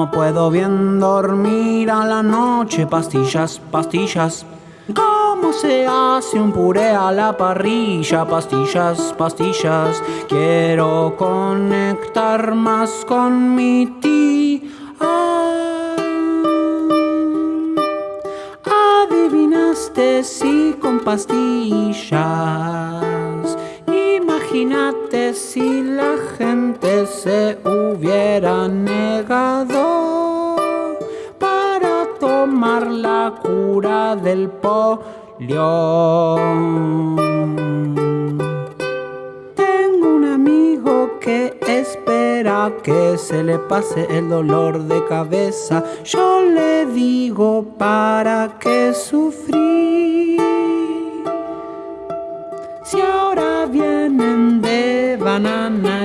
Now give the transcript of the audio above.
no puedo bien dormir a la noche. Pastillas, pastillas. ¿Cómo se hace un puré a la parrilla? Pastillas, pastillas. Quiero conectar más con mi tía. Adivinaste si con pastillas. Imagínate si la gente se hubiera la cura del polio. Tengo un amigo que espera que se le pase el dolor de cabeza. Yo le digo para qué sufrir. Si ahora vienen de banana